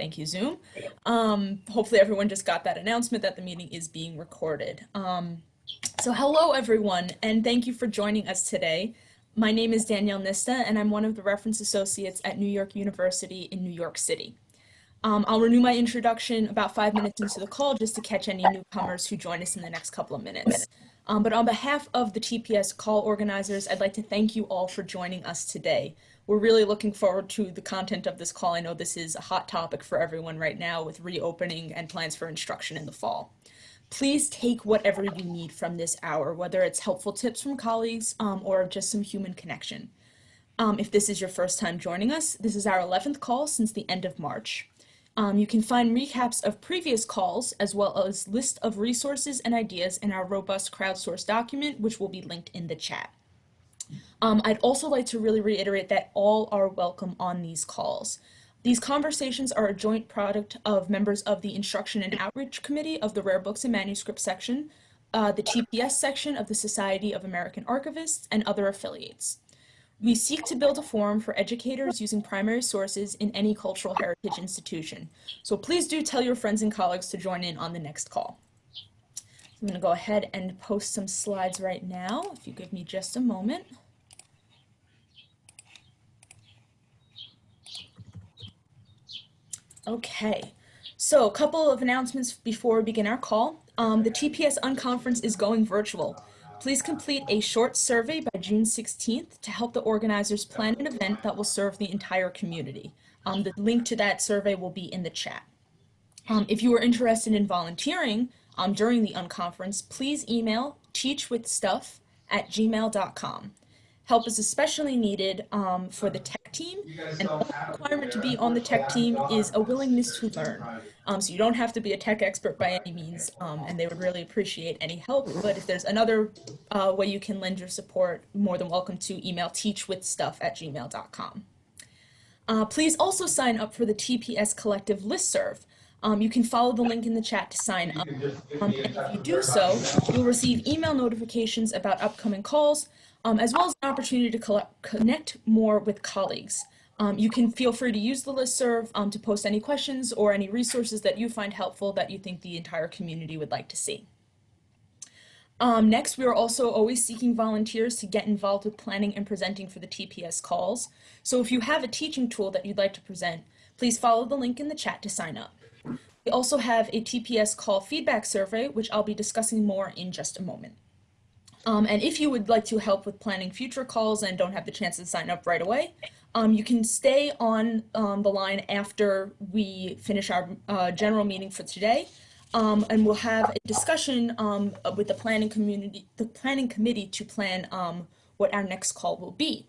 Thank you, Zoom. Um, hopefully everyone just got that announcement that the meeting is being recorded. Um, so hello, everyone, and thank you for joining us today. My name is Danielle Nista, and I'm one of the reference associates at New York University in New York City. Um, I'll renew my introduction about five minutes into the call just to catch any newcomers who join us in the next couple of minutes. Um, but on behalf of the TPS call organizers, I'd like to thank you all for joining us today. We're really looking forward to the content of this call. I know this is a hot topic for everyone right now with reopening and plans for instruction in the fall. Please take whatever you need from this hour, whether it's helpful tips from colleagues um, or just some human connection. Um, if this is your first time joining us, this is our 11th call since the end of March. Um, you can find recaps of previous calls as well as list of resources and ideas in our robust crowdsourced document, which will be linked in the chat. Um, I'd also like to really reiterate that all are welcome on these calls. These conversations are a joint product of members of the Instruction and Outreach Committee of the Rare Books and Manuscripts section, uh, the TPS section of the Society of American Archivists, and other affiliates. We seek to build a forum for educators using primary sources in any cultural heritage institution. So please do tell your friends and colleagues to join in on the next call. I'm going to go ahead and post some slides right now, if you give me just a moment. Okay, so a couple of announcements before we begin our call. Um, the TPS Unconference is going virtual. Please complete a short survey by June 16th to help the organizers plan an event that will serve the entire community. Um, the link to that survey will be in the chat. Um, if you are interested in volunteering um, during the unconference, please email teachwithstuff at gmail.com. Help is especially needed um, for the tech team, and the requirement to be on the tech team is a willingness to learn. Um, so you don't have to be a tech expert by any means, um, and they would really appreciate any help. But if there's another uh, way you can lend your support, more than welcome to email teachwithstuff at gmail.com. Uh, please also sign up for the TPS Collective listserv. Um, you can follow the link in the chat to sign up. Um, and if you do so, you'll receive email notifications about upcoming calls, um, as well as an opportunity to collect, connect more with colleagues. Um, you can feel free to use the listserv um, to post any questions or any resources that you find helpful that you think the entire community would like to see. Um, next, we are also always seeking volunteers to get involved with planning and presenting for the TPS calls. So if you have a teaching tool that you'd like to present, please follow the link in the chat to sign up. We also have a TPS call feedback survey, which I'll be discussing more in just a moment. Um, and if you would like to help with planning future calls and don't have the chance to sign up right away, um, you can stay on um, the line after we finish our uh, general meeting for today. Um, and we'll have a discussion um, with the planning community, the planning committee to plan um, what our next call will be.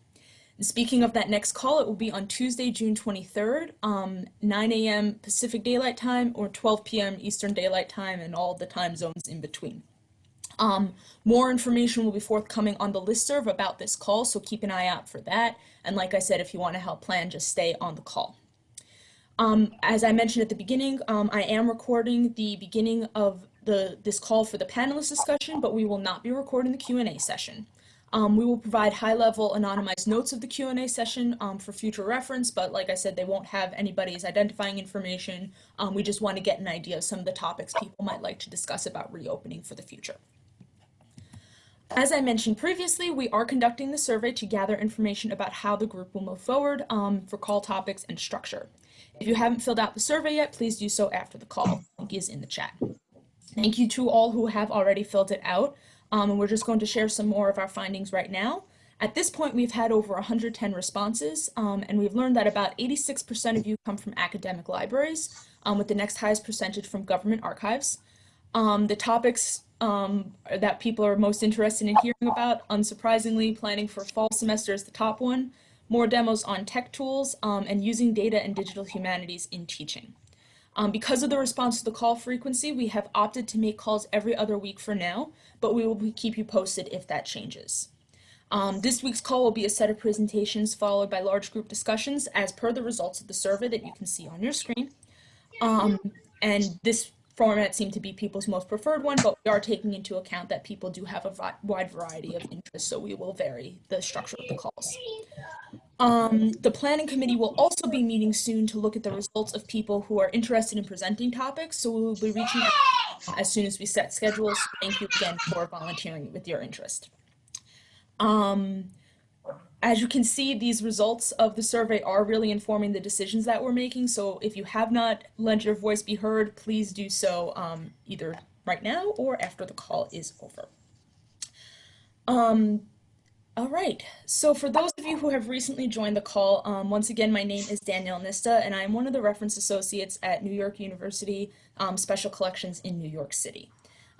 And speaking of that next call, it will be on Tuesday, June 23rd, 9 a.m. Pacific Daylight Time or 12 p.m. Eastern Daylight Time and all the time zones in between. Um, more information will be forthcoming on the listserv about this call, so keep an eye out for that. And like I said, if you want to help plan, just stay on the call. Um, as I mentioned at the beginning, um, I am recording the beginning of the this call for the panelist discussion, but we will not be recording the Q&A session. Um, we will provide high-level anonymized notes of the Q&A session um, for future reference, but like I said, they won't have anybody's identifying information. Um, we just want to get an idea of some of the topics people might like to discuss about reopening for the future. As I mentioned previously, we are conducting the survey to gather information about how the group will move forward um, for call topics and structure. If you haven't filled out the survey yet, please do so after the call. Link is in the chat. Thank you to all who have already filled it out. Um, and we're just going to share some more of our findings right now. At this point, we've had over 110 responses, um, and we've learned that about 86% of you come from academic libraries, um, with the next highest percentage from government archives. Um, the topics um, that people are most interested in hearing about. Unsurprisingly, planning for fall semester is the top one. More demos on tech tools um, and using data and digital humanities in teaching. Um, because of the response to the call frequency, we have opted to make calls every other week for now, but we will keep you posted if that changes. Um, this week's call will be a set of presentations followed by large group discussions as per the results of the survey that you can see on your screen. Um, and this format seemed to be people's most preferred one, but we are taking into account that people do have a wide variety of interests, so we will vary the structure of the calls. Um, the planning committee will also be meeting soon to look at the results of people who are interested in presenting topics. So we will be reaching out as soon as we set schedules. Thank you again for volunteering with your interest. Um, as you can see, these results of the survey are really informing the decisions that we're making. So if you have not let your voice be heard, please do so um, either right now or after the call is over. Um, all right, so for those of you who have recently joined the call, um, once again, my name is Danielle Nista, and I'm one of the reference associates at New York University um, Special Collections in New York City.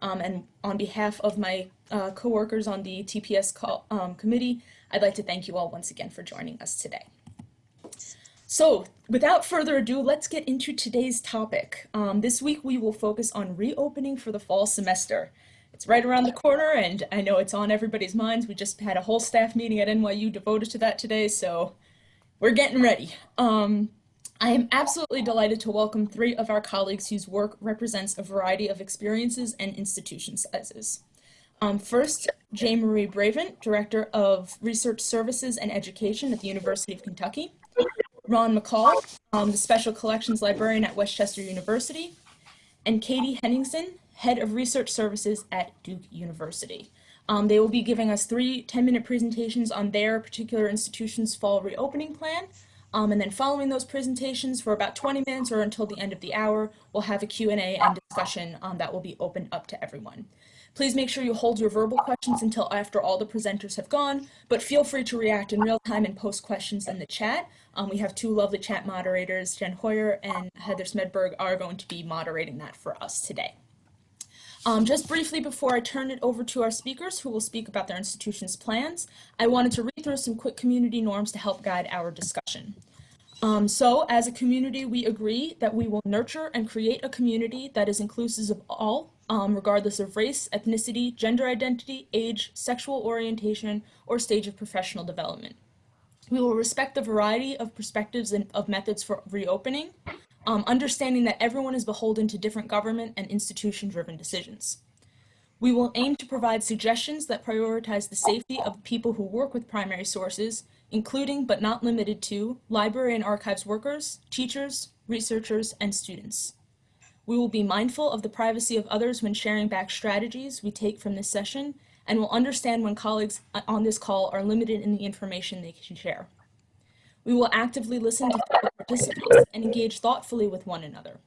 Um, and on behalf of my uh, coworkers on the TPS call, um, committee, I'd like to thank you all once again for joining us today. So without further ado, let's get into today's topic. Um, this week we will focus on reopening for the fall semester. It's right around the corner and I know it's on everybody's minds. We just had a whole staff meeting at NYU devoted to that today, so we're getting ready. Um, I am absolutely delighted to welcome three of our colleagues whose work represents a variety of experiences and institution sizes. Um, first, J. Marie Bravent, Director of Research Services and Education at the University of Kentucky. Ron McCall, um, the Special Collections Librarian at West Chester University. And Katie Henningsen, Head of Research Services at Duke University. Um, they will be giving us three 10-minute presentations on their particular institution's fall reopening plan. Um, and then following those presentations for about 20 minutes or until the end of the hour, we'll have a Q&A and discussion um, that will be opened up to everyone. Please make sure you hold your verbal questions until after all the presenters have gone, but feel free to react in real time and post questions in the chat. Um, we have two lovely chat moderators, Jen Hoyer and Heather Smedberg, are going to be moderating that for us today. Um, just briefly before I turn it over to our speakers who will speak about their institution's plans, I wanted to read through some quick community norms to help guide our discussion. Um, so as a community, we agree that we will nurture and create a community that is inclusive of all, um, regardless of race, ethnicity, gender identity, age, sexual orientation, or stage of professional development. We will respect the variety of perspectives and of methods for reopening, um, understanding that everyone is beholden to different government and institution-driven decisions. We will aim to provide suggestions that prioritize the safety of people who work with primary sources, including but not limited to library and archives workers, teachers, researchers, and students. We will be mindful of the privacy of others when sharing back strategies we take from this session, and will understand when colleagues on this call are limited in the information they can share. We will actively listen to fellow participants and engage thoughtfully with one another.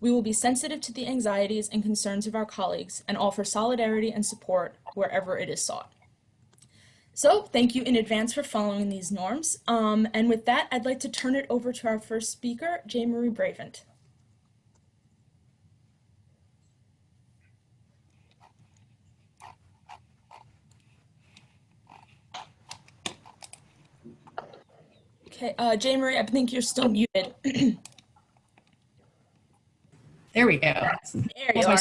We will be sensitive to the anxieties and concerns of our colleagues and offer solidarity and support wherever it is sought. So thank you in advance for following these norms. Um, and with that, I'd like to turn it over to our first speaker, J. Marie Bravent. Okay, uh, J. Marie, I think you're still muted. there we go. There you are.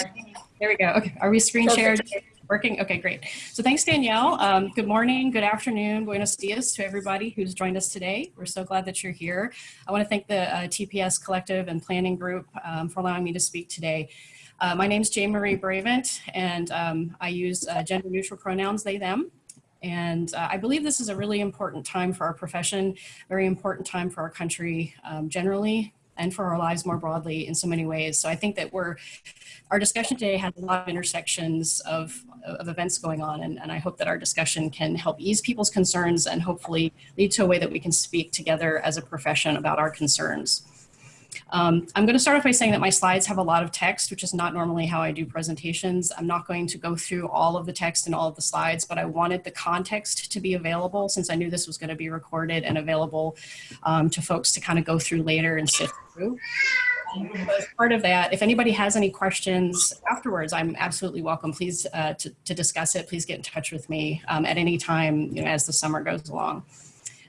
There we go. Okay, are we screen shared? Working? Okay, great. So thanks, Danielle. Um, good morning, good afternoon, buenos dias to everybody who's joined us today. We're so glad that you're here. I want to thank the uh, TPS Collective and Planning Group um, for allowing me to speak today. Uh, my name is Jane Marie Bravent, and um, I use uh, gender neutral pronouns, they, them. And uh, I believe this is a really important time for our profession, very important time for our country um, generally, and for our lives more broadly in so many ways. So I think that we're, our discussion today has a lot of intersections of, of events going on, and, and I hope that our discussion can help ease people's concerns and hopefully lead to a way that we can speak together as a profession about our concerns. Um, I'm going to start off by saying that my slides have a lot of text, which is not normally how I do presentations. I'm not going to go through all of the text and all of the slides, but I wanted the context to be available since I knew this was going to be recorded and available um, to folks to kind of go through later and sift through. As part of that, if anybody has any questions afterwards, I'm absolutely welcome. Please uh, to, to, discuss it. Please get in touch with me um, at any time you know, as the summer goes along.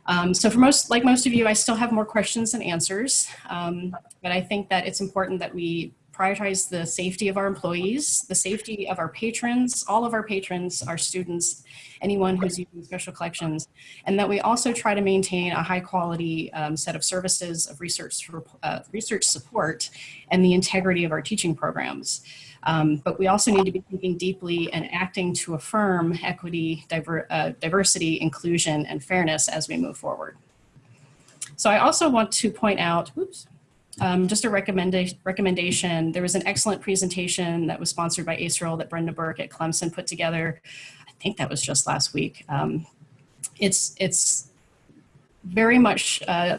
Um, so for most, like most of you, I still have more questions than answers, um, but I think that it's important that we prioritize the safety of our employees, the safety of our patrons, all of our patrons, our students, anyone who's using special collections, and that we also try to maintain a high quality um, set of services of research, uh, research support and the integrity of our teaching programs. Um, but we also need to be thinking deeply and acting to affirm equity, diver, uh, diversity, inclusion, and fairness as we move forward. So I also want to point out, oops, um, just a recommenda recommendation. There was an excellent presentation that was sponsored by ACRL that Brenda Burke at Clemson put together. I think that was just last week. Um, it's, it's very much uh,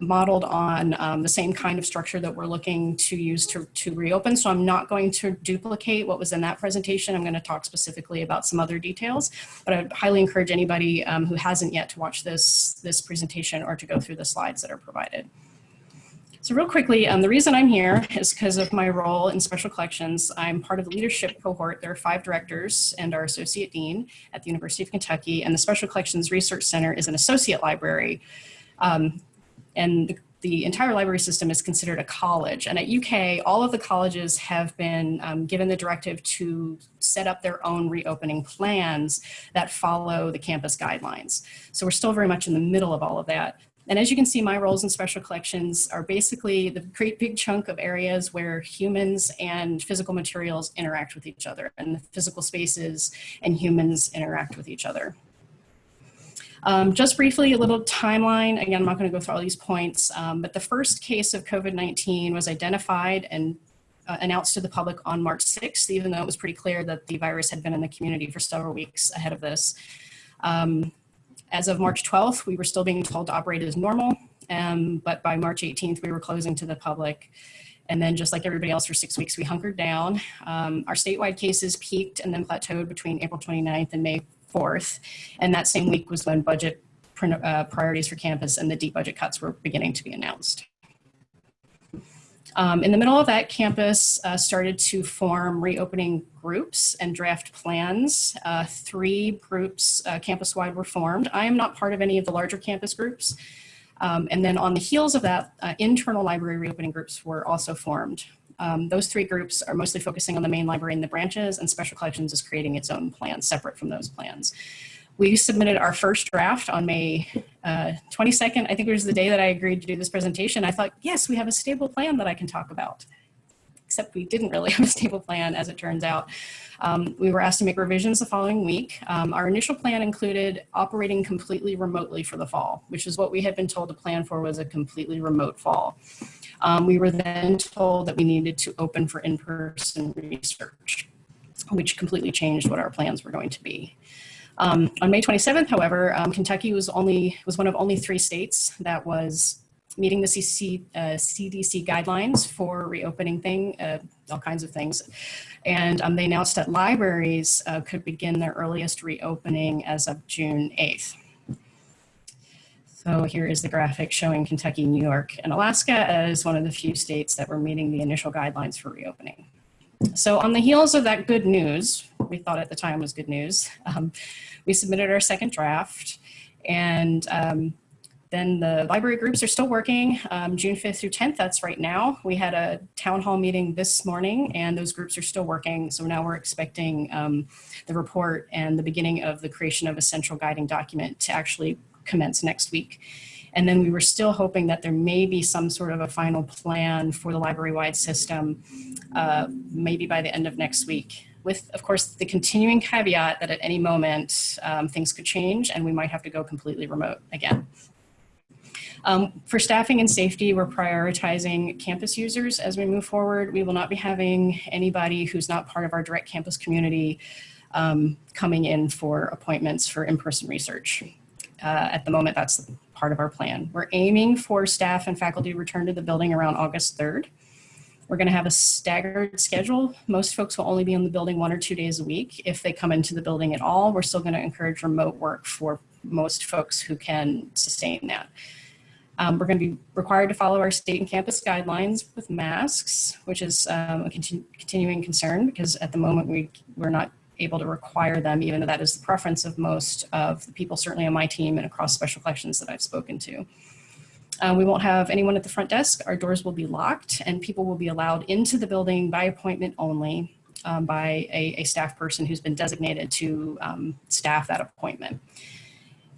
modeled on um, the same kind of structure that we're looking to use to, to reopen. So I'm not going to duplicate what was in that presentation. I'm going to talk specifically about some other details, but I highly encourage anybody um, who hasn't yet to watch this, this presentation or to go through the slides that are provided. So real quickly, um, the reason I'm here is because of my role in special collections. I'm part of the leadership cohort. There are five directors and our associate dean at the University of Kentucky, and the Special Collections Research Center is an associate library. Um, and the, the, entire library system is considered a college. And at UK, all of the colleges have been um, given the directive to set up their own reopening plans that follow the campus guidelines. So we're still very much in the middle of all of that. And as you can see, my roles in special collections are basically the great big chunk of areas where humans and physical materials interact with each other and the physical spaces and humans interact with each other. Um, just briefly, a little timeline. Again, I'm not going to go through all these points, um, but the first case of COVID-19 was identified and uh, announced to the public on March 6th, even though it was pretty clear that the virus had been in the community for several weeks ahead of this. Um, as of March 12th, we were still being told to operate as normal, um, but by March 18th, we were closing to the public. And then just like everybody else for six weeks, we hunkered down. Um, our statewide cases peaked and then plateaued between April 29th and May 4th. And that same week was when budget uh, priorities for campus and the deep budget cuts were beginning to be announced. Um, in the middle of that, campus uh, started to form reopening groups and draft plans. Uh, three groups uh, campus-wide were formed. I am not part of any of the larger campus groups. Um, and then on the heels of that, uh, internal library reopening groups were also formed. Um, those three groups are mostly focusing on the main library and the branches, and Special Collections is creating its own plan separate from those plans. We submitted our first draft on May uh, 22nd. I think it was the day that I agreed to do this presentation. I thought, yes, we have a stable plan that I can talk about. Except we didn't really have a stable plan as it turns out. Um, we were asked to make revisions the following week. Um, our initial plan included operating completely remotely for the fall, which is what we had been told to plan for was a completely remote fall. Um, we were then told that we needed to open for in-person research, which completely changed what our plans were going to be. Um, on May 27th, however, um, Kentucky was only was one of only three states that was meeting the CC, uh, CDC guidelines for reopening thing, uh, all kinds of things. And um, they announced that libraries uh, could begin their earliest reopening as of June 8th. So here is the graphic showing Kentucky, New York, and Alaska as one of the few states that were meeting the initial guidelines for reopening. So on the heels of that good news, we thought at the time was good news, um, we submitted our second draft and um, then the library groups are still working um, June 5th through 10th. That's right now. We had a town hall meeting this morning and those groups are still working. So now we're expecting um, the report and the beginning of the creation of a central guiding document to actually commence next week. And then we were still hoping that there may be some sort of a final plan for the library-wide system, uh, maybe by the end of next week with, of course, the continuing caveat that at any moment um, things could change and we might have to go completely remote again. Um, for staffing and safety, we're prioritizing campus users as we move forward. We will not be having anybody who's not part of our direct campus community um, coming in for appointments for in-person research. Uh, at the moment, that's part of our plan. We're aiming for staff and faculty return to the building around August 3rd. We're going to have a staggered schedule. Most folks will only be in the building one or two days a week. If they come into the building at all, we're still going to encourage remote work for most folks who can sustain that. Um, we're going to be required to follow our state and campus guidelines with masks, which is um, a continu continuing concern because at the moment we, we're not able to require them, even though that is the preference of most of the people, certainly on my team and across special collections that I've spoken to. Um, we won't have anyone at the front desk. Our doors will be locked and people will be allowed into the building by appointment only um, by a, a, staff person who's been designated to um, staff that appointment.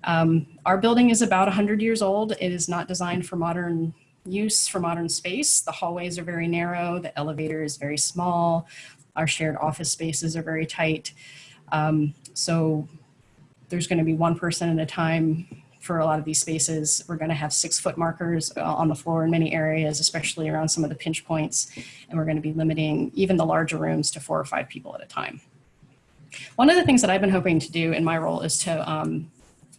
Um, our building is about 100 years old. It is not designed for modern use, for modern space. The hallways are very narrow. The elevator is very small. Our shared office spaces are very tight. Um, so there's going to be one person at a time for a lot of these spaces. We're going to have six foot markers uh, on the floor in many areas, especially around some of the pinch points. And we're going to be limiting even the larger rooms to four or five people at a time. One of the things that I've been hoping to do in my role is to um,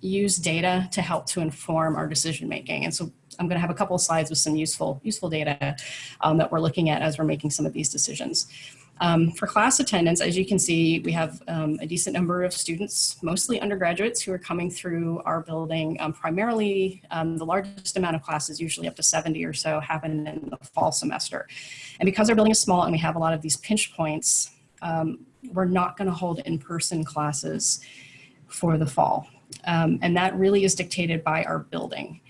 use data to help to inform our decision making. And so I'm going to have a couple of slides with some useful, useful data um, that we're looking at as we're making some of these decisions. Um, for class attendance, as you can see, we have um, a decent number of students, mostly undergraduates, who are coming through our building. Um, primarily, um, the largest amount of classes, usually up to 70 or so, happen in the fall semester. And because our building is small and we have a lot of these pinch points, um, we're not going to hold in-person classes for the fall. Um, and that really is dictated by our building.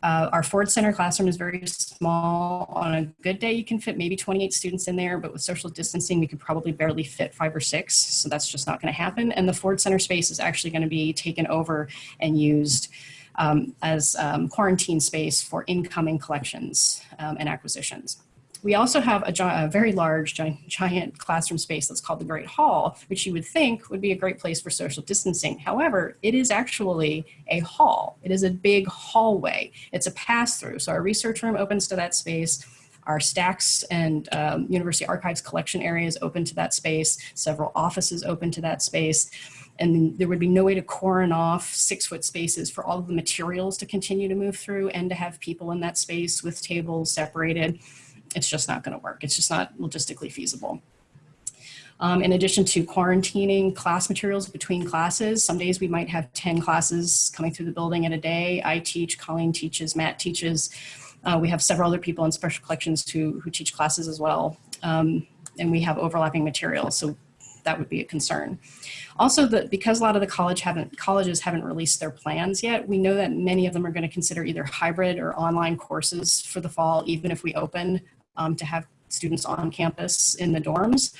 Uh, our Ford Center classroom is very small. On a good day, you can fit maybe 28 students in there, but with social distancing, we could probably barely fit five or six. So that's just not going to happen. And the Ford Center space is actually going to be taken over and used um, as um, quarantine space for incoming collections um, and acquisitions. We also have a, a very large, giant, classroom space that's called the Great Hall, which you would think would be a great place for social distancing. However, it is actually a hall. It is a big hallway. It's a pass-through. So our research room opens to that space. Our stacks and um, University Archives collection areas open to that space. Several offices open to that space and there would be no way to coron off six foot spaces for all of the materials to continue to move through and to have people in that space with tables separated it's just not going to work. It's just not logistically feasible. Um, in addition to quarantining class materials between classes, some days we might have 10 classes coming through the building in a day. I teach, Colleen teaches, Matt teaches. Uh, we have several other people in special collections who, who teach classes as well. Um, and we have overlapping materials, so that would be a concern. Also, the, because a lot of the college haven't, colleges haven't released their plans yet, we know that many of them are going to consider either hybrid or online courses for the fall, even if we open um, to have students on campus in the dorms.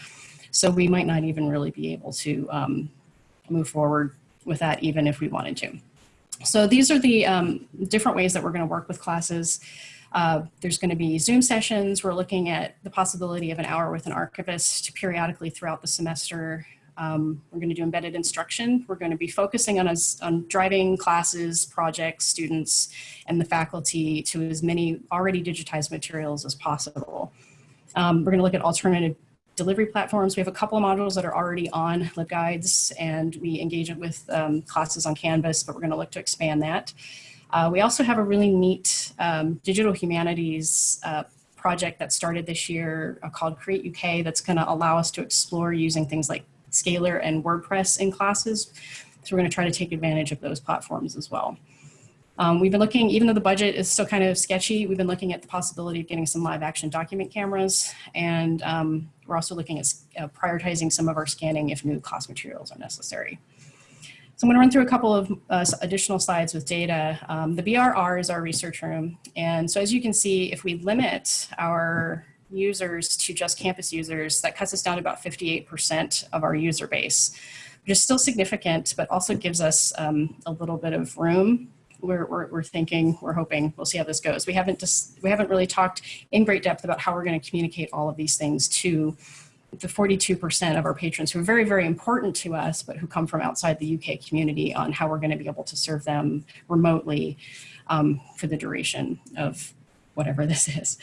So we might not even really be able to um, move forward with that even if we wanted to. So these are the um, different ways that we're going to work with classes. Uh, there's going to be Zoom sessions. We're looking at the possibility of an hour with an archivist periodically throughout the semester. Um, we're going to do embedded instruction. We're going to be focusing on, us, on driving classes, projects, students, and the faculty to as many already digitized materials as possible. Um, we're going to look at alternative delivery platforms. We have a couple of modules that are already on LibGuides, and we engage it with um, classes on Canvas, but we're going to look to expand that. Uh, we also have a really neat um, digital humanities uh, project that started this year uh, called Create UK that's going to allow us to explore using things like Scalar and WordPress in classes. So we're going to try to take advantage of those platforms as well. Um, we've been looking, even though the budget is still kind of sketchy, we've been looking at the possibility of getting some live action document cameras. And um, we're also looking at uh, prioritizing some of our scanning if new class materials are necessary. So I'm going to run through a couple of uh, additional slides with data. Um, the BRR is our research room. And so as you can see, if we limit our users to just campus users, that cuts us down to about 58% of our user base, which is still significant, but also gives us um, a little bit of room. We're, we're, we're, thinking, we're hoping, we'll see how this goes. We haven't just, we haven't really talked in great depth about how we're going to communicate all of these things to the 42% of our patrons who are very, very important to us, but who come from outside the UK community on how we're going to be able to serve them remotely um, for the duration of whatever this is.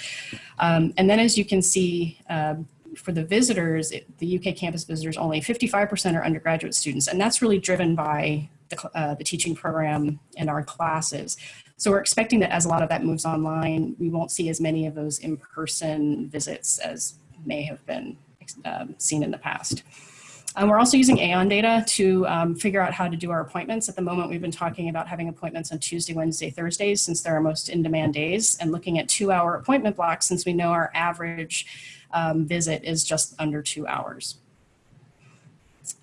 Um, and then as you can see, um, for the visitors, it, the UK campus visitors, only 55% are undergraduate students. And that's really driven by the, uh, the teaching program and our classes. So we're expecting that as a lot of that moves online, we won't see as many of those in-person visits as may have been um, seen in the past. Um, we're also using Aeon data to um, figure out how to do our appointments. At the moment, we've been talking about having appointments on Tuesday, Wednesday, Thursdays, since they're our most in-demand days, and looking at two-hour appointment blocks since we know our average um, visit is just under two hours.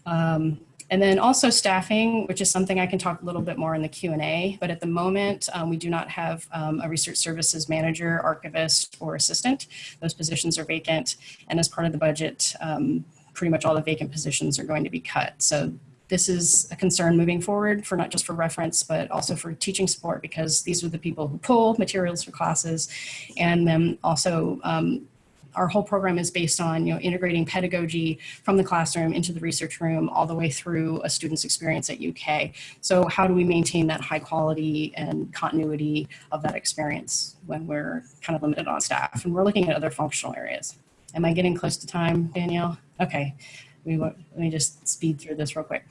Um, and then also staffing, which is something I can talk a little bit more in the Q&A, but at the moment um, we do not have um, a research services manager, archivist, or assistant. Those positions are vacant, and as part of the budget, um, pretty much all the vacant positions are going to be cut. So this is a concern moving forward for not just for reference, but also for teaching support because these are the people who pull materials for classes and then also um, our whole program is based on you know integrating pedagogy from the classroom into the research room all the way through a student's experience at UK. So how do we maintain that high quality and continuity of that experience when we're kind of limited on staff? And we're looking at other functional areas. Am I getting close to time, Danielle? Okay, we, let me just speed through this real quick.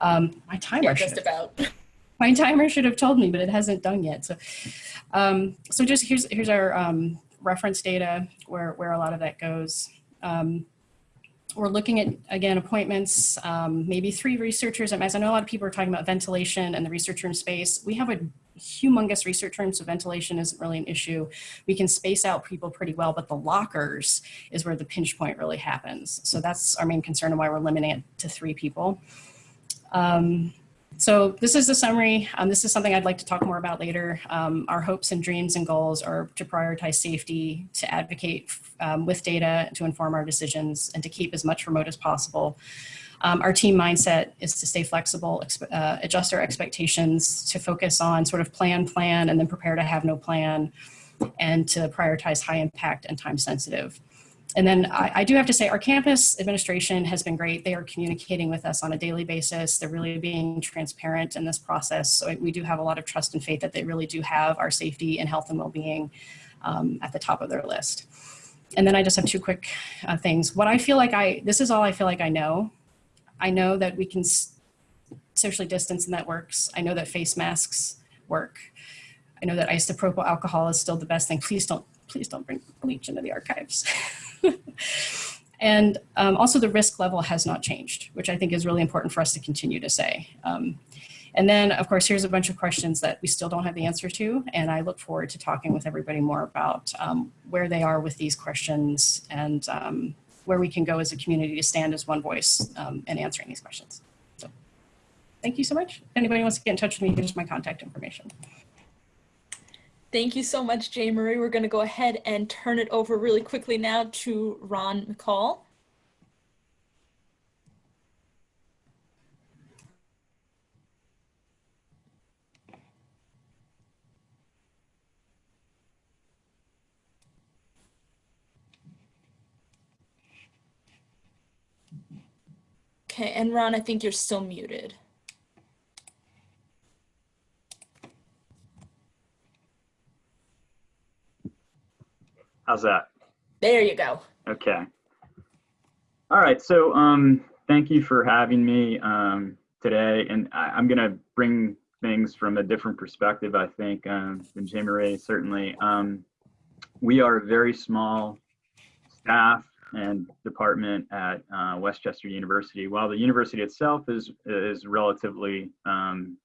Um, my timer Yeah, just about. my timer should have told me, but it hasn't done yet. So, um, so just here's here's our um, reference data where where a lot of that goes. Um, we're looking at again appointments, um, maybe three researchers. I know a lot of people are talking about ventilation and the research room space. We have a humongous research room, so ventilation isn't really an issue. We can space out people pretty well, but the lockers is where the pinch point really happens. So that's our main concern and why we're limiting it to three people. Um, so this is the summary. Um, this is something I'd like to talk more about later. Um, our hopes and dreams and goals are to prioritize safety, to advocate um, with data, to inform our decisions, and to keep as much remote as possible. Um, our team mindset is to stay flexible, uh, adjust our expectations, to focus on sort of plan, plan, and then prepare to have no plan, and to prioritize high impact and time sensitive. And then I, I, do have to say our campus administration has been great. They are communicating with us on a daily basis. They're really being transparent in this process. So we do have a lot of trust and faith that they really do have our safety and health and well-being um, at the top of their list. And then I just have two quick uh, things. What I feel like I, this is all I feel like I know. I know that we can socially distance and that works. I know that face masks work. I know that isopropyl alcohol is still the best thing. Please don't, please don't bring bleach into the archives. and um, also the risk level has not changed, which I think is really important for us to continue to say. Um, and then, of course, here's a bunch of questions that we still don't have the answer to, and I look forward to talking with everybody more about um, where they are with these questions and um, where we can go as a community to stand as one voice um, in answering these questions. So thank you so much. If anybody wants to get in touch with me, here's my contact information. Thank you so much, Jay Marie. We're going to go ahead and turn it over really quickly now to Ron McCall. Okay, and Ron, I think you're still muted. How's that? There you go. Okay. All right. So um, thank you for having me um, today. And I, am going to bring things from a different perspective, I think, um, than Jay Marie, certainly. Um, we are a very small staff and department at uh, West Chester University. While the university itself is, is relatively um,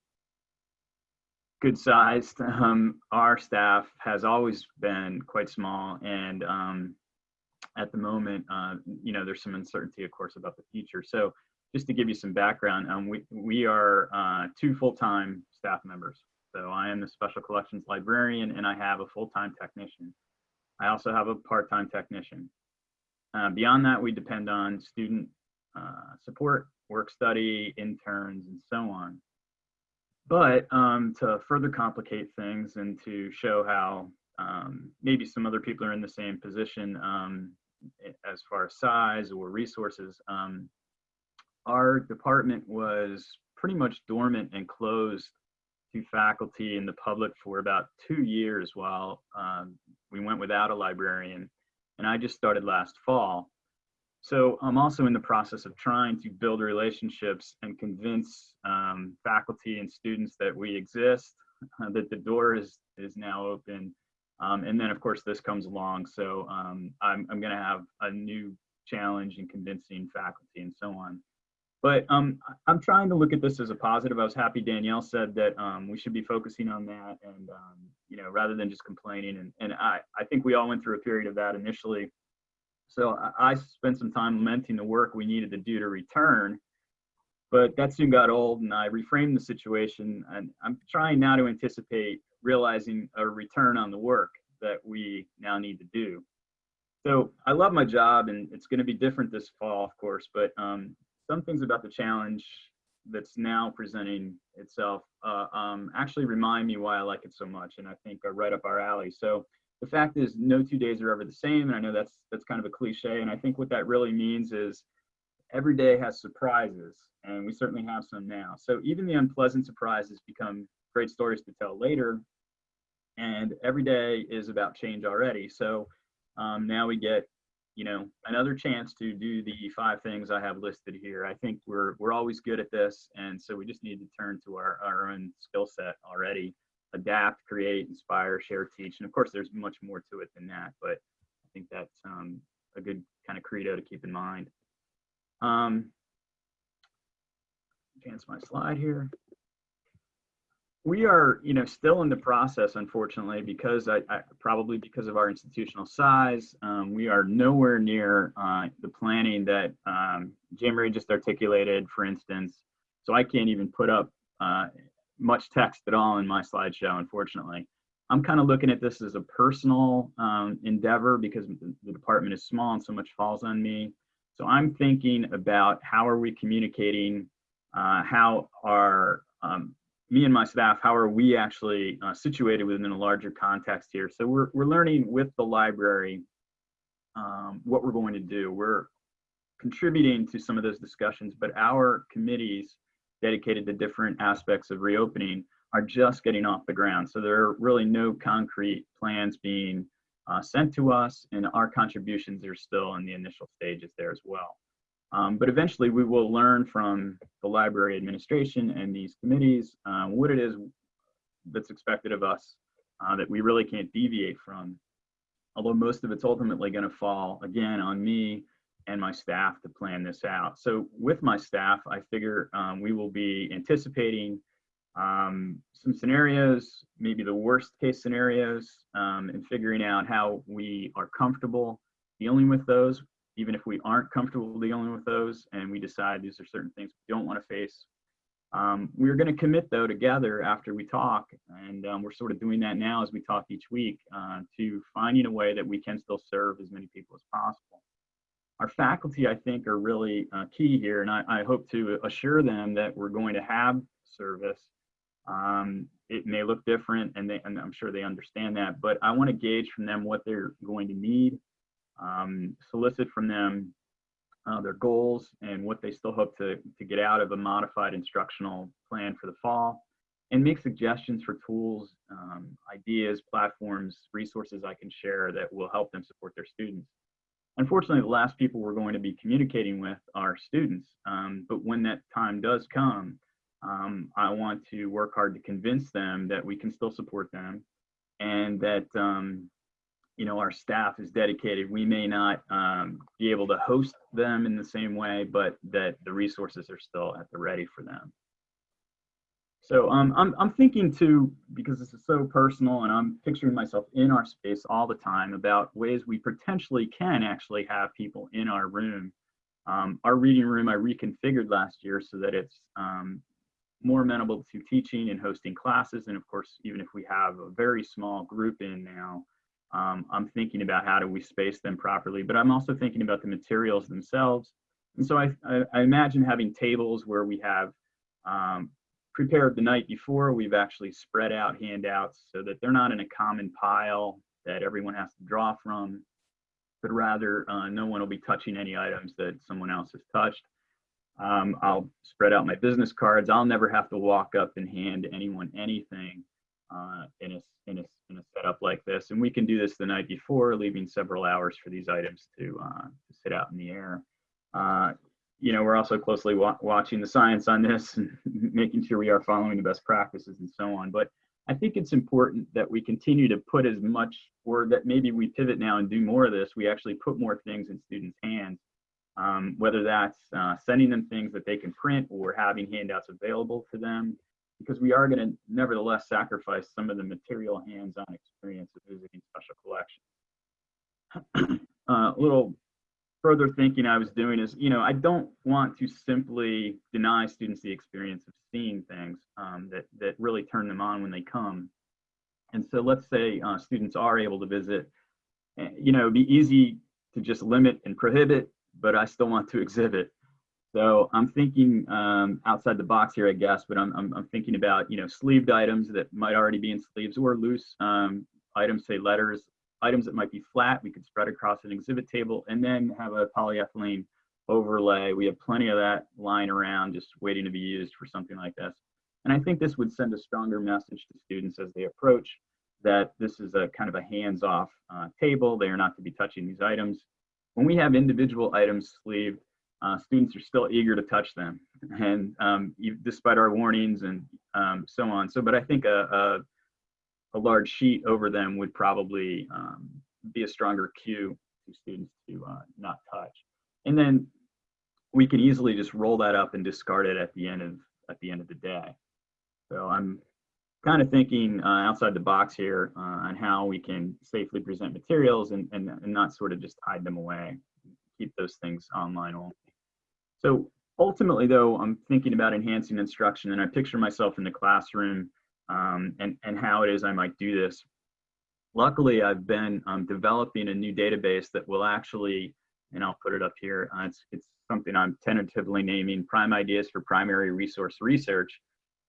good sized. Um, our staff has always been quite small, and um, at the moment, uh, you know, there's some uncertainty, of course, about the future. So, just to give you some background, um, we we are uh, two full-time staff members. So I am the special collections librarian, and I have a full-time technician. I also have a part-time technician. Uh, beyond that, we depend on student uh, support, work study, interns, and so on. But um, to further complicate things and to show how um, maybe some other people are in the same position um, as far as size or resources, um, our department was pretty much dormant and closed to faculty and the public for about two years while um, we went without a librarian. And I just started last fall. So I'm also in the process of trying to build relationships and convince um, faculty and students that we exist, uh, that the door is is now open, um, and then of course this comes along. So um, I'm I'm going to have a new challenge in convincing faculty and so on. But um, I'm trying to look at this as a positive. I was happy Danielle said that um, we should be focusing on that, and um, you know, rather than just complaining. And and I I think we all went through a period of that initially so I spent some time lamenting the work we needed to do to return, but that soon got old and I reframed the situation and I'm trying now to anticipate realizing a return on the work that we now need to do. So I love my job and it's going to be different this fall, of course, but um, some things about the challenge that's now presenting itself uh, um, actually remind me why I like it so much and I think are right up our alley. So the fact is no two days are ever the same. And I know that's, that's kind of a cliche. And I think what that really means is every day has surprises and we certainly have some now. So even the unpleasant surprises become great stories to tell later. And every day is about change already. So um, now we get, you know, another chance to do the five things I have listed here. I think we're we're always good at this, and so we just need to turn to our our own skill set already. Adapt, create, inspire, share, teach, and of course, there's much more to it than that. But I think that's um, a good kind of credo to keep in mind. Um, advance my slide here we are, you know, still in the process, unfortunately, because I, I probably because of our institutional size, um, we are nowhere near uh, the planning that um, Jim just articulated, for instance. So I can't even put up uh, much text at all in my slideshow, unfortunately. I'm kind of looking at this as a personal um, endeavor because the department is small and so much falls on me. So I'm thinking about how are we communicating, uh, how our um, me and my staff, how are we actually uh, situated within a larger context here? So we're, we're learning with the library um, what we're going to do. We're contributing to some of those discussions, but our committees dedicated to different aspects of reopening are just getting off the ground. So there are really no concrete plans being uh, sent to us and our contributions are still in the initial stages there as well. Um, but eventually we will learn from the library administration and these committees uh, what it is that's expected of us uh, that we really can't deviate from. Although most of it's ultimately going to fall again on me and my staff to plan this out. So with my staff, I figure um, we will be anticipating um, some scenarios, maybe the worst case scenarios, um, and figuring out how we are comfortable dealing with those even if we aren't comfortable dealing with those and we decide these are certain things we don't want to face. Um, we're going to commit though together after we talk and um, we're sort of doing that now as we talk each week uh, to finding a way that we can still serve as many people as possible. Our faculty, I think, are really uh, key here and I, I, hope to assure them that we're going to have service. Um, it may look different and, they, and I'm sure they understand that, but I want to gauge from them what they're going to need um, solicit from them uh, their goals and what they still hope to, to get out of a modified instructional plan for the fall, and make suggestions for tools, um, ideas, platforms, resources I can share that will help them support their students. Unfortunately, the last people we're going to be communicating with are students, um, but when that time does come, um, I want to work hard to convince them that we can still support them and that um, you know our staff is dedicated. We may not um, be able to host them in the same way but that the resources are still at the ready for them. So um, I'm, I'm thinking too because this is so personal and i'm picturing myself in our space all the time about ways we potentially can actually have people in our room. Um, our reading room i reconfigured last year so that it's um, more amenable to teaching and hosting classes. And of course even if we have a very small group in now um, I'm thinking about how do we space them properly, but I'm also thinking about the materials themselves. And so I, I, I imagine having tables where we have um, prepared the night before, we've actually spread out handouts so that they're not in a common pile that everyone has to draw from, but rather uh, no one will be touching any items that someone else has touched. Um, I'll spread out my business cards. I'll never have to walk up and hand anyone anything uh, in, a, in, a, in a setup like this. And we can do this the night before, leaving several hours for these items to, uh, to sit out in the air. Uh, you know, we're also closely wa watching the science on this and making sure we are following the best practices and so on. But I think it's important that we continue to put as much, or that maybe we pivot now and do more of this. We actually put more things in students' hands, um, whether that's uh, sending them things that they can print or having handouts available to them because we are going to nevertheless sacrifice some of the material hands-on experience of visiting special collections. uh, a little further thinking I was doing is, you know, I don't want to simply deny students the experience of seeing things um, that, that really turn them on when they come. And so let's say uh, students are able to visit, eh, you know, it'd be easy to just limit and prohibit, but I still want to exhibit. So I'm thinking um, outside the box here, I guess, but I'm, I'm, I'm, thinking about, you know, sleeved items that might already be in sleeves or loose um, items, say letters, items that might be flat, we could spread across an exhibit table and then have a polyethylene overlay. We have plenty of that lying around just waiting to be used for something like this. And I think this would send a stronger message to students as they approach that this is a kind of a hands-off uh, table. They are not to be touching these items. When we have individual items sleeved, uh, students are still eager to touch them, and um, despite our warnings and um, so on. So, but I think a, a, a large sheet over them would probably um, be a stronger cue to students to uh, not touch. And then we can easily just roll that up and discard it at the end of at the end of the day. So I'm kind of thinking uh, outside the box here uh, on how we can safely present materials and, and, and not sort of just hide them away, keep those things online only. So ultimately though, I'm thinking about enhancing instruction and I picture myself in the classroom um, and, and how it is I might do this. Luckily, I've been um, developing a new database that will actually, and I'll put it up here, uh, it's, it's something I'm tentatively naming Prime Ideas for Primary Resource Research.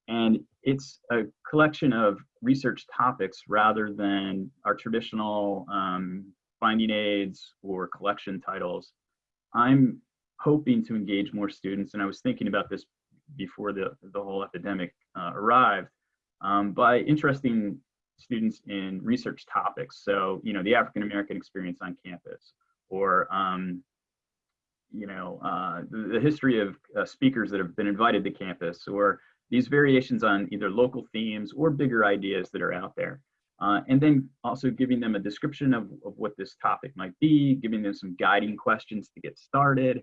And it's a collection of research topics rather than our traditional um, finding aids or collection titles. I'm hoping to engage more students, and I was thinking about this before the, the whole epidemic uh, arrived, um, by interesting students in research topics. So, you know, the African American experience on campus, or um, you know, uh, the, the, history of uh, speakers that have been invited to campus, or these variations on either local themes or bigger ideas that are out there. Uh, and then also giving them a description of, of what this topic might be, giving them some guiding questions to get started.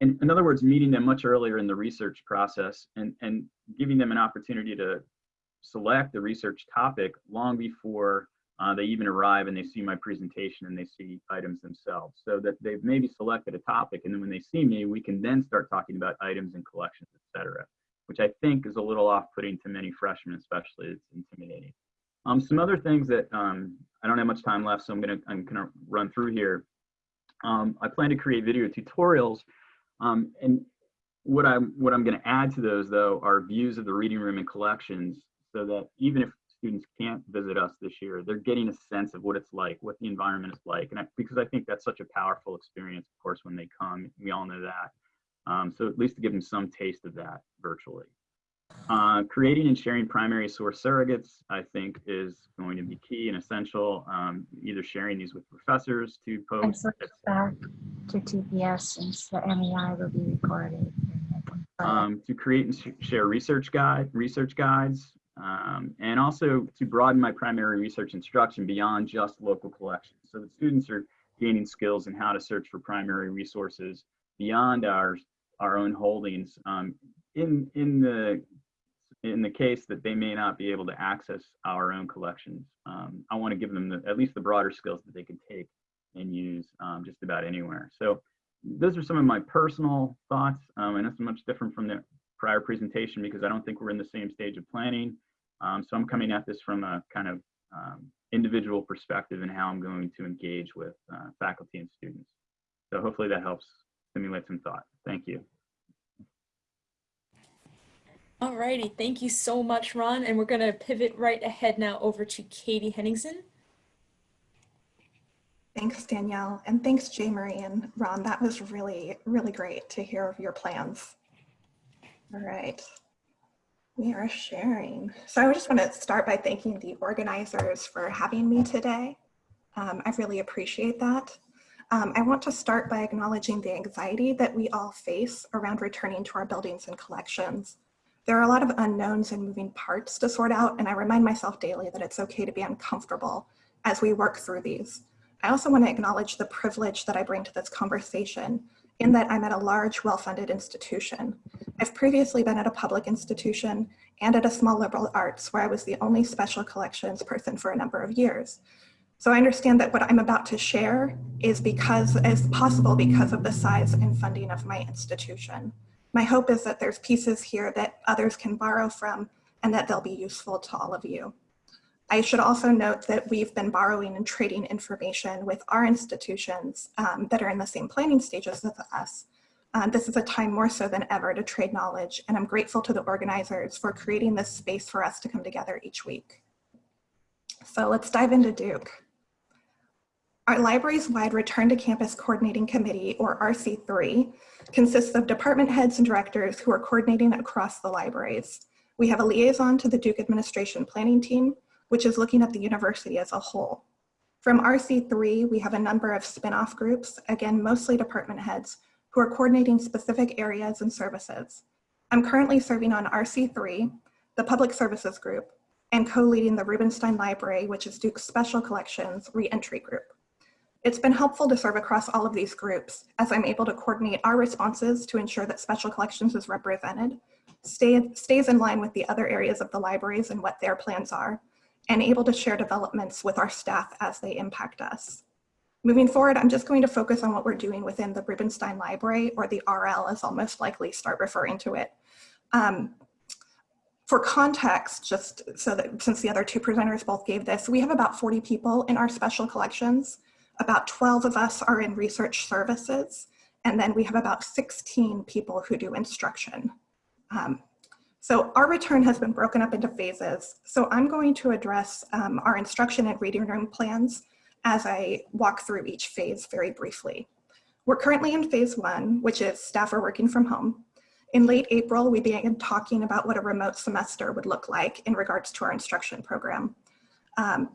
And in other words, meeting them much earlier in the research process and, and giving them an opportunity to select the research topic long before uh, they even arrive and they see my presentation and they see items themselves. So that they've maybe selected a topic and then when they see me we can then start talking about items and collections etc which i think is a little off-putting to many freshmen especially it's intimidating. Um, some other things that um, i don't have much time left so i'm gonna i'm gonna run through here. Um, i plan to create video tutorials um, and what i'm what i'm going to add to those though are views of the reading room and collections so that even if students can't visit us this year, they're getting a sense of what it's like, what the environment is like. And I, because I think that's such a powerful experience, of course, when they come, we all know that. Um, so at least to give them some taste of that virtually. Uh, creating and sharing primary source surrogates, I think, is going to be key and essential. Um, either sharing these with professors to post. Back to TPS since the MEI will be recorded. Um, to create and sh share research guide, research guides, um, and also to broaden my primary research instruction beyond just local collections. So that students are gaining skills in how to search for primary resources beyond our, our own holdings um, in, in, the, in the case that they may not be able to access our own collections. Um, I want to give them the, at least the broader skills that they can take and use um, just about anywhere. So those are some of my personal thoughts, um, and it's much different from the prior presentation because I don't think we're in the same stage of planning. Um, so I'm coming at this from a kind of um, individual perspective and how I'm going to engage with uh, faculty and students. So hopefully that helps stimulate some thought. Thank you. Alrighty, thank you so much, Ron. And we're going to pivot right ahead now over to Katie Henningsen. Thanks, Danielle, and thanks, J. Marie and Ron. That was really, really great to hear of your plans. All right. We are sharing. So I just want to start by thanking the organizers for having me today. Um, I really appreciate that. Um, I want to start by acknowledging the anxiety that we all face around returning to our buildings and collections. There are a lot of unknowns and moving parts to sort out, and I remind myself daily that it's okay to be uncomfortable as we work through these. I also want to acknowledge the privilege that I bring to this conversation in that I'm at a large, well-funded institution. I've previously been at a public institution and at a small liberal arts where I was the only special collections person for a number of years. So I understand that what I'm about to share is because is possible because of the size and funding of my institution. My hope is that there's pieces here that others can borrow from and that they'll be useful to all of you. I should also note that we've been borrowing and trading information with our institutions um, that are in the same planning stages as us. Uh, this is a time more so than ever to trade knowledge, and I'm grateful to the organizers for creating this space for us to come together each week. So let's dive into Duke. Our libraries wide Return to Campus Coordinating Committee, or RC3, consists of department heads and directors who are coordinating across the libraries. We have a liaison to the Duke Administration Planning Team, which is looking at the university as a whole. From RC3, we have a number of spin-off groups, again, mostly department heads, who are coordinating specific areas and services. I'm currently serving on RC3, the Public Services Group, and co-leading the Rubenstein Library, which is Duke's Special Collections Reentry Group. It's been helpful to serve across all of these groups as I'm able to coordinate our responses to ensure that Special Collections is represented, stay, stays in line with the other areas of the libraries and what their plans are, and able to share developments with our staff as they impact us. Moving forward, I'm just going to focus on what we're doing within the Rubenstein Library, or the RL as I'll most likely start referring to it. Um, for context, just so that since the other two presenters both gave this, we have about 40 people in our special collections. About 12 of us are in research services, and then we have about 16 people who do instruction. Um, so our return has been broken up into phases. So I'm going to address um, our instruction and reading room plans as I walk through each phase very briefly. We're currently in phase one, which is staff are working from home. In late April, we began talking about what a remote semester would look like in regards to our instruction program. Um,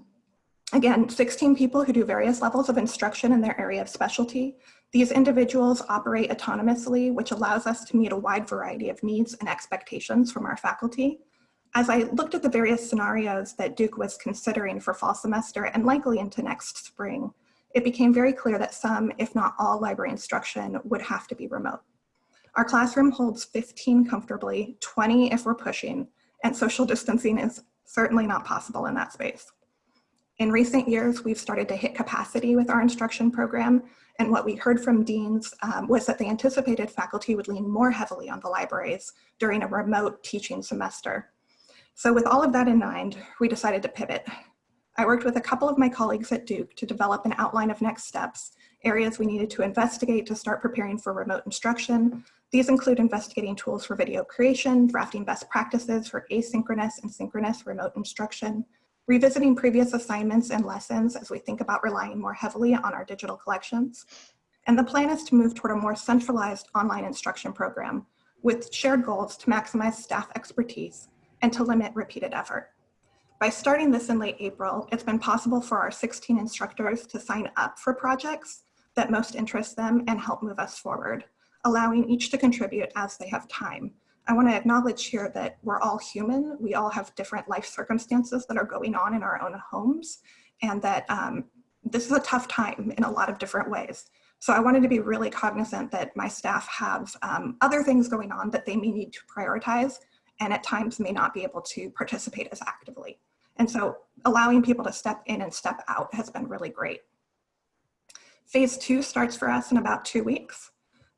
again, 16 people who do various levels of instruction in their area of specialty. These individuals operate autonomously, which allows us to meet a wide variety of needs and expectations from our faculty. As I looked at the various scenarios that Duke was considering for fall semester and likely into next spring, it became very clear that some, if not all, library instruction would have to be remote. Our classroom holds 15 comfortably, 20 if we're pushing, and social distancing is certainly not possible in that space. In recent years, we've started to hit capacity with our instruction program, and what we heard from deans um, was that they anticipated faculty would lean more heavily on the libraries during a remote teaching semester. So with all of that in mind, we decided to pivot. I worked with a couple of my colleagues at Duke to develop an outline of next steps, areas we needed to investigate to start preparing for remote instruction. These include investigating tools for video creation, drafting best practices for asynchronous and synchronous remote instruction, revisiting previous assignments and lessons as we think about relying more heavily on our digital collections. And the plan is to move toward a more centralized online instruction program with shared goals to maximize staff expertise and to limit repeated effort. By starting this in late April, it's been possible for our 16 instructors to sign up for projects that most interest them and help move us forward, allowing each to contribute as they have time. I wanna acknowledge here that we're all human. We all have different life circumstances that are going on in our own homes and that um, this is a tough time in a lot of different ways. So I wanted to be really cognizant that my staff have um, other things going on that they may need to prioritize and at times may not be able to participate as actively. And so allowing people to step in and step out has been really great. Phase two starts for us in about two weeks.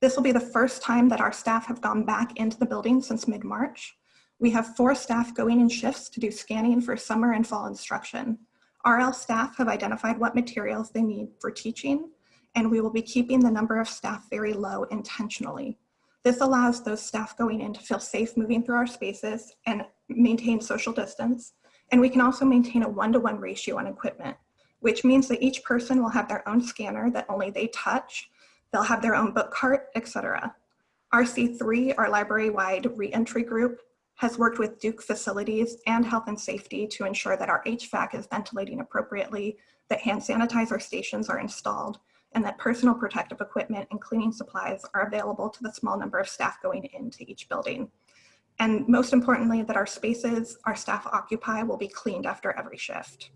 This will be the first time that our staff have gone back into the building since mid-March. We have four staff going in shifts to do scanning for summer and fall instruction. RL staff have identified what materials they need for teaching, and we will be keeping the number of staff very low intentionally. This allows those staff going in to feel safe moving through our spaces and maintain social distance. And we can also maintain a one-to-one -one ratio on equipment, which means that each person will have their own scanner that only they touch. They'll have their own book cart, etc. RC3, our library-wide reentry group, has worked with Duke facilities and health and safety to ensure that our HVAC is ventilating appropriately, that hand sanitizer stations are installed, and that personal protective equipment and cleaning supplies are available to the small number of staff going into each building. And most importantly, that our spaces our staff occupy will be cleaned after every shift.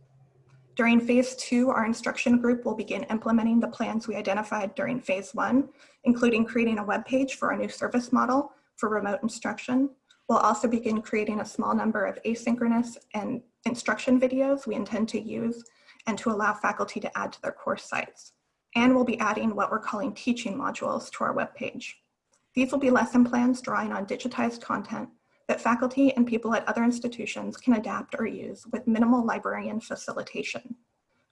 During phase two, our instruction group will begin implementing the plans we identified during phase one, including creating a web page for our new service model for remote instruction. We'll also begin creating a small number of asynchronous and instruction videos we intend to use and to allow faculty to add to their course sites. And we'll be adding what we're calling teaching modules to our webpage. These will be lesson plans drawing on digitized content that faculty and people at other institutions can adapt or use with minimal librarian facilitation.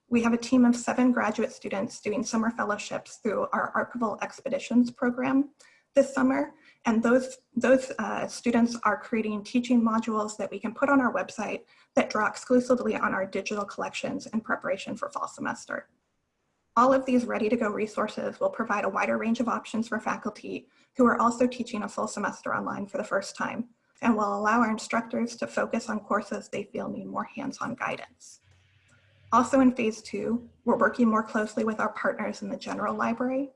We have a team of seven graduate students doing summer fellowships through our Archival Expeditions program this summer. And those, those uh, students are creating teaching modules that we can put on our website that draw exclusively on our digital collections in preparation for fall semester. All of these ready-to-go resources will provide a wider range of options for faculty who are also teaching a full semester online for the first time and will allow our instructors to focus on courses they feel need more hands-on guidance. Also in phase two, we're working more closely with our partners in the general library.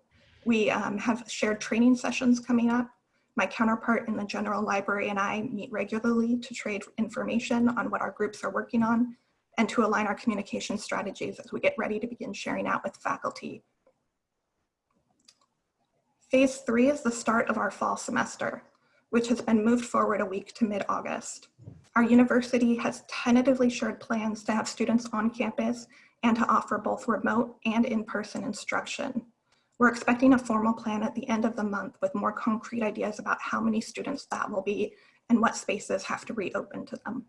We um, have shared training sessions coming up. My counterpart in the general library and I meet regularly to trade information on what our groups are working on and to align our communication strategies as we get ready to begin sharing out with faculty. Phase three is the start of our fall semester, which has been moved forward a week to mid-August. Our university has tentatively shared plans to have students on campus and to offer both remote and in-person instruction. We're expecting a formal plan at the end of the month with more concrete ideas about how many students that will be and what spaces have to reopen to them.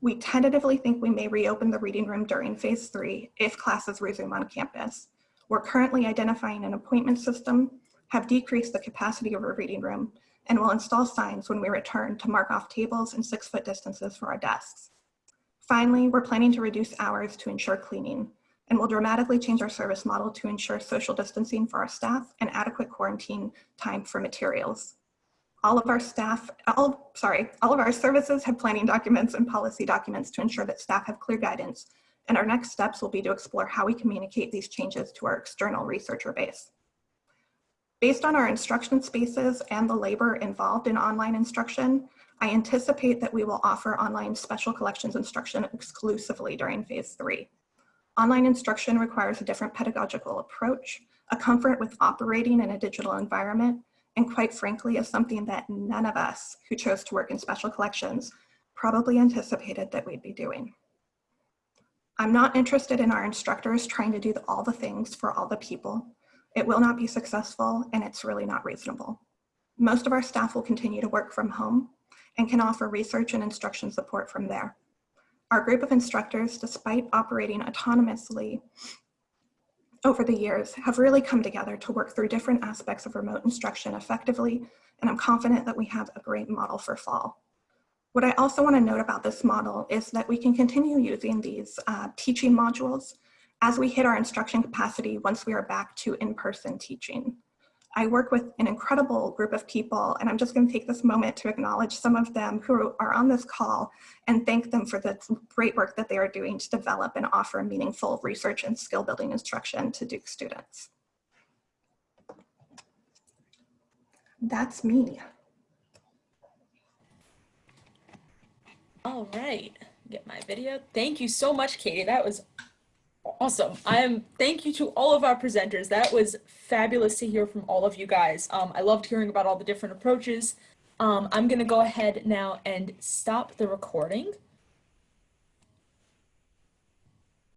We tentatively think we may reopen the reading room during phase three if classes resume on campus. We're currently identifying an appointment system, have decreased the capacity of our reading room, and we'll install signs when we return to mark off tables and six foot distances for our desks. Finally, we're planning to reduce hours to ensure cleaning and we'll dramatically change our service model to ensure social distancing for our staff and adequate quarantine time for materials. All of our staff, all, sorry, all of our services have planning documents and policy documents to ensure that staff have clear guidance. And our next steps will be to explore how we communicate these changes to our external researcher base. Based on our instruction spaces and the labor involved in online instruction, I anticipate that we will offer online special collections instruction exclusively during phase three. Online instruction requires a different pedagogical approach, a comfort with operating in a digital environment, and quite frankly is something that none of us who chose to work in special collections probably anticipated that we'd be doing. I'm not interested in our instructors trying to do all the things for all the people. It will not be successful and it's really not reasonable. Most of our staff will continue to work from home and can offer research and instruction support from there. Our group of instructors, despite operating autonomously over the years, have really come together to work through different aspects of remote instruction effectively, and I'm confident that we have a great model for fall. What I also want to note about this model is that we can continue using these uh, teaching modules as we hit our instruction capacity once we are back to in-person teaching. I work with an incredible group of people, and I'm just going to take this moment to acknowledge some of them who are on this call and thank them for the great work that they are doing to develop and offer meaningful research and skill building instruction to Duke students. That's me. All right, get my video. Thank you so much, Katie. That was awesome. I'm thank you to all of our presenters. That was fabulous to hear from all of you guys. Um, I loved hearing about all the different approaches. Um, I'm gonna go ahead now and stop the recording.